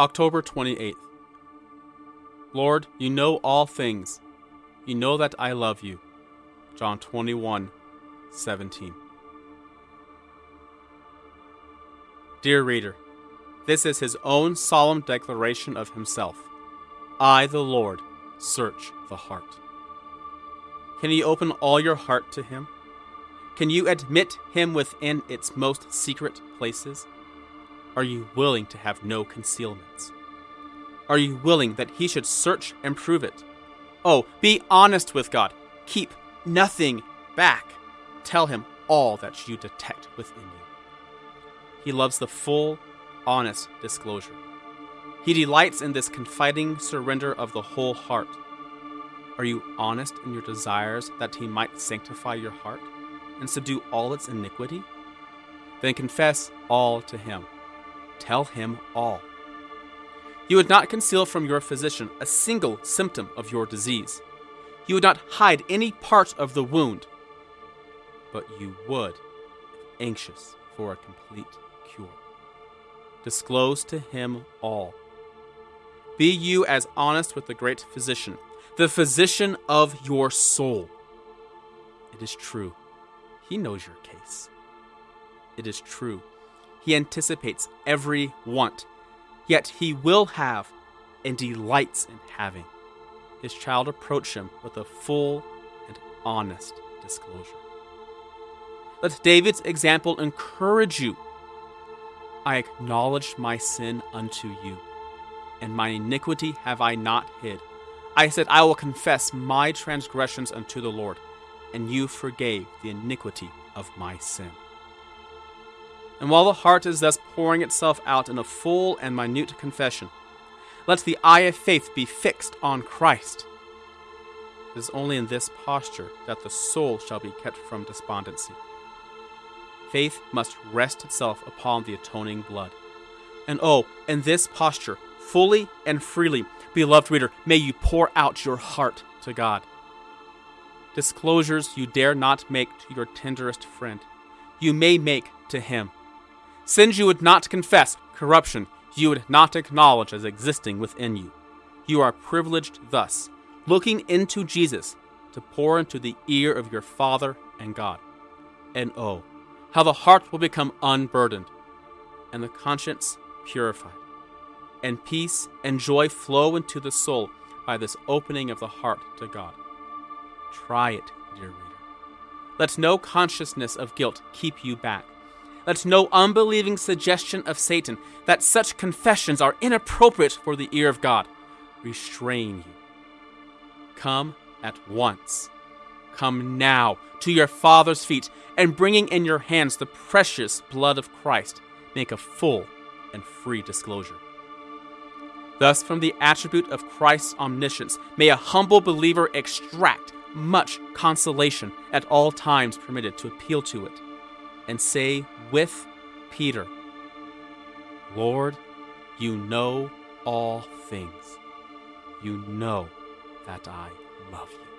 October 28th. Lord, you know all things. You know that I love you. John 21, 17. Dear reader, this is his own solemn declaration of himself I, the Lord, search the heart. Can you open all your heart to him? Can you admit him within its most secret places? Are you willing to have no concealments? Are you willing that he should search and prove it? Oh, be honest with God. Keep nothing back. Tell him all that you detect within you. He loves the full, honest disclosure. He delights in this confiding surrender of the whole heart. Are you honest in your desires that he might sanctify your heart and subdue all its iniquity? Then confess all to him. Tell him all. You would not conceal from your physician a single symptom of your disease. You would not hide any part of the wound. But you would, anxious for a complete cure. Disclose to him all. Be you as honest with the great physician, the physician of your soul. It is true. He knows your case. It is true. He anticipates every want, yet he will have and delights in having. His child approach him with a full and honest disclosure. Let David's example encourage you. I acknowledged my sin unto you, and my iniquity have I not hid. I said, I will confess my transgressions unto the Lord, and you forgave the iniquity of my sin. And while the heart is thus pouring itself out in a full and minute confession, let the eye of faith be fixed on Christ. It is only in this posture that the soul shall be kept from despondency. Faith must rest itself upon the atoning blood. And oh, in this posture, fully and freely, beloved reader, may you pour out your heart to God. Disclosures you dare not make to your tenderest friend, you may make to Him. Sins you would not confess, corruption you would not acknowledge as existing within you. You are privileged thus, looking into Jesus, to pour into the ear of your Father and God. And oh, how the heart will become unburdened, and the conscience purified, and peace and joy flow into the soul by this opening of the heart to God. Try it, dear reader. Let no consciousness of guilt keep you back. Let no unbelieving suggestion of Satan that such confessions are inappropriate for the ear of God restrain you. Come at once. Come now to your Father's feet, and bringing in your hands the precious blood of Christ, make a full and free disclosure. Thus, from the attribute of Christ's omniscience, may a humble believer extract much consolation at all times permitted to appeal to it, and say with Peter, Lord, you know all things. You know that I love you.